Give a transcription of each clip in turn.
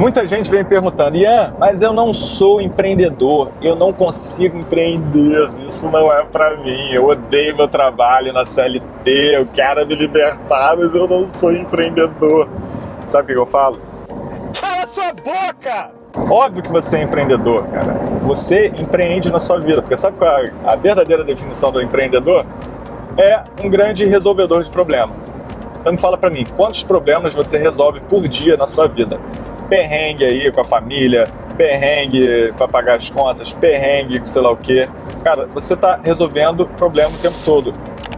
Muita gente vem perguntando, Ian, mas eu não sou empreendedor, eu não consigo empreender, isso não é pra mim, eu odeio meu trabalho na CLT, eu quero me libertar, mas eu não sou empreendedor. Sabe o que eu falo? Cala sua boca! Óbvio que você é empreendedor, cara. Você empreende na sua vida, porque sabe qual é a verdadeira definição do empreendedor? É um grande resolvedor de problema. Então me fala pra mim, quantos problemas você resolve por dia na sua vida? Perrengue aí com a família, perrengue para pagar as contas, perrengue sei lá o quê. Cara, você está resolvendo problema o tempo todo.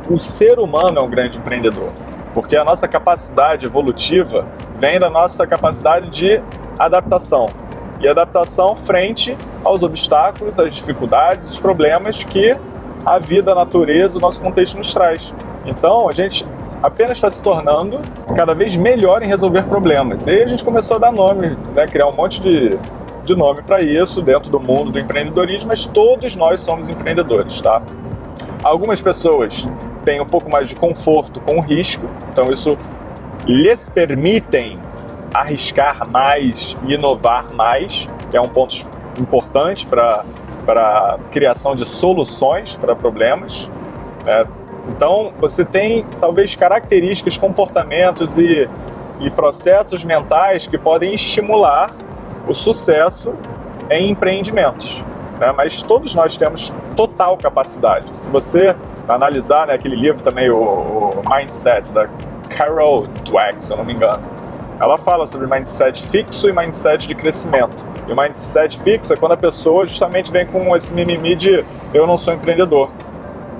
O ser humano é um grande empreendedor, porque a nossa capacidade evolutiva vem da nossa capacidade de adaptação. E adaptação frente aos obstáculos, às dificuldades, os problemas que a vida, a natureza, o nosso contexto nos traz. Então, a gente apenas está se tornando cada vez melhor em resolver problemas. E aí a gente começou a dar nome, né, criar um monte de, de nome para isso dentro do mundo do empreendedorismo, mas todos nós somos empreendedores, tá? Algumas pessoas têm um pouco mais de conforto com o risco, então isso lhes permitem arriscar mais e inovar mais, que é um ponto importante para a criação de soluções para problemas. Né? Então, você tem talvez características, comportamentos e, e processos mentais que podem estimular o sucesso em empreendimentos. Né? Mas todos nós temos total capacidade. Se você analisar né, aquele livro também, o, o Mindset, da Carol Dweck, se eu não me engano, ela fala sobre mindset fixo e mindset de crescimento. E o mindset fixo é quando a pessoa justamente vem com esse mimimi de eu não sou empreendedor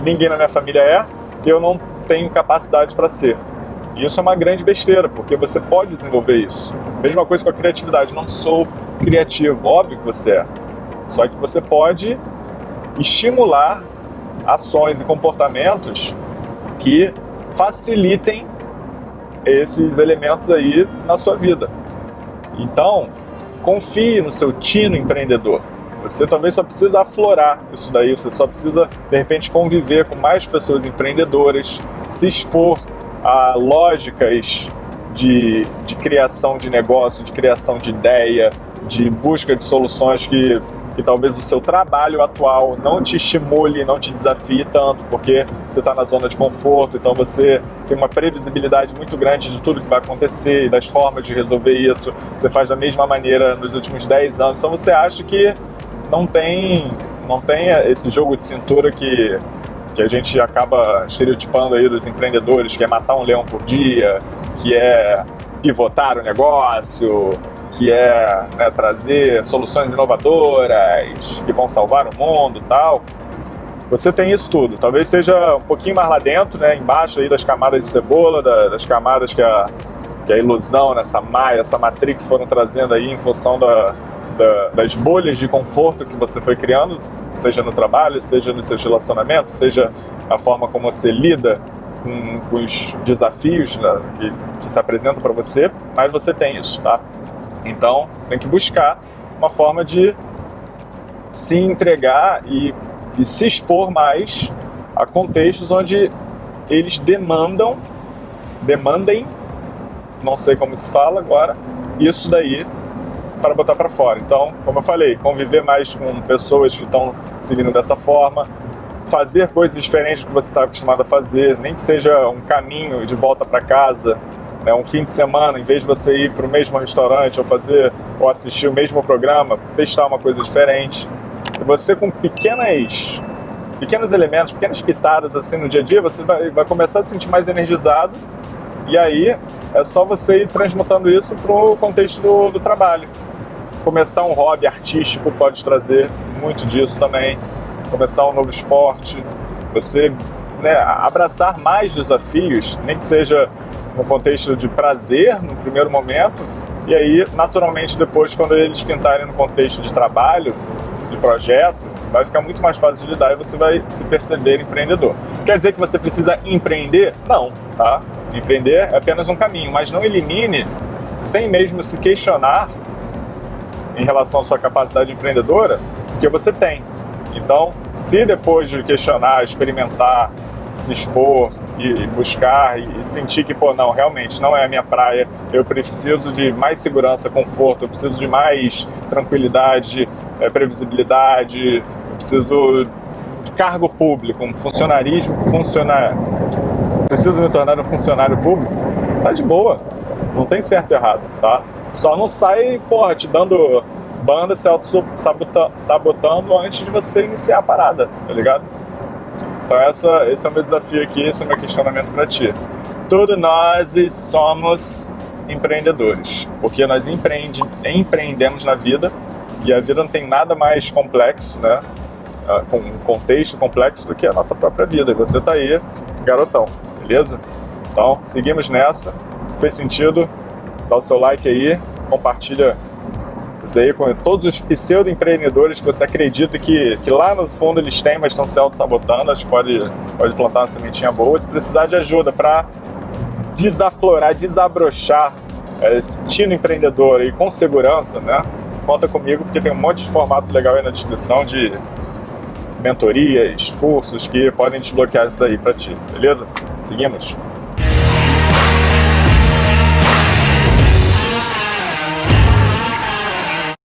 ninguém na minha família é, eu não tenho capacidade para ser. E isso é uma grande besteira, porque você pode desenvolver isso. Mesma coisa com a criatividade, não sou criativo, óbvio que você é. Só que você pode estimular ações e comportamentos que facilitem esses elementos aí na sua vida. Então, confie no seu tino empreendedor. Você também só precisa aflorar isso daí, você só precisa, de repente, conviver com mais pessoas empreendedoras, se expor a lógicas de, de criação de negócio, de criação de ideia, de busca de soluções que, que talvez o seu trabalho atual não te estimule, não te desafie tanto, porque você está na zona de conforto, então você tem uma previsibilidade muito grande de tudo que vai acontecer e das formas de resolver isso. Você faz da mesma maneira nos últimos 10 anos, então você acha que não tem, não tem esse jogo de cintura que, que a gente acaba estereotipando aí dos empreendedores, que é matar um leão por dia, que é pivotar o negócio, que é né, trazer soluções inovadoras que vão salvar o mundo tal. Você tem isso tudo. Talvez seja um pouquinho mais lá dentro, né, embaixo aí das camadas de cebola, das camadas que a, que a ilusão, essa maia, essa matrix foram trazendo aí em função da, da, das bolhas de conforto que você foi criando, seja no trabalho, seja nos seus relacionamentos, seja a forma como você lida com, com os desafios né, que, que se apresentam para você, mas você tem isso, tá? Então, você tem que buscar uma forma de se entregar e, e se expor mais a contextos onde eles demandam, demandem, não sei como se fala agora, isso daí para botar para fora. Então, como eu falei, conviver mais com pessoas que estão seguindo dessa forma, fazer coisas diferentes do que você está acostumado a fazer, nem que seja um caminho de volta para casa, né, um fim de semana, em vez de você ir para o mesmo restaurante ou fazer ou assistir o mesmo programa, testar uma coisa diferente. E você com pequenas pequenos elementos, pequenas pitadas assim no dia a dia, você vai, vai começar a se sentir mais energizado e aí é só você ir transmutando isso para o contexto do, do trabalho. Começar um hobby artístico pode trazer muito disso também. Começar um novo esporte, você né, abraçar mais desafios, nem que seja no contexto de prazer no primeiro momento, e aí, naturalmente, depois, quando eles pintarem no contexto de trabalho, de projeto, vai ficar muito mais fácil de lidar e você vai se perceber empreendedor. Quer dizer que você precisa empreender? Não, tá? Empreender é apenas um caminho, mas não elimine, sem mesmo se questionar, em relação à sua capacidade empreendedora, porque você tem. Então, se depois de questionar, experimentar, se expor e buscar e sentir que, pô, não, realmente não é a minha praia, eu preciso de mais segurança, conforto, eu preciso de mais tranquilidade, é, previsibilidade, eu preciso de cargo público, um funcionarismo, funcionar, preciso me tornar um funcionário público, tá de boa, não tem certo e errado, tá? Só não sai, porra, te dando banda, se auto-sabotando antes de você iniciar a parada, tá ligado? Então essa, esse é o meu desafio aqui, esse é o meu questionamento para ti. Todos nós somos empreendedores, porque nós empreende, empreendemos na vida e a vida não tem nada mais complexo, né? Ah, com um contexto complexo do que a nossa própria vida. E você tá aí, garotão, beleza? Então, seguimos nessa. Se fez sentido, dá o seu like aí, compartilha isso daí com todos os pseudo-empreendedores que você acredita que, que lá no fundo eles têm, mas estão se auto-sabotando. Acho que pode, pode plantar uma sementinha boa. Se precisar de ajuda para desaflorar, desabrochar é, esse tino empreendedor aí com segurança, né? Conta comigo, porque tem um monte de formato legal aí na descrição de mentorias, cursos que podem desbloquear isso daí para ti, beleza? Seguimos?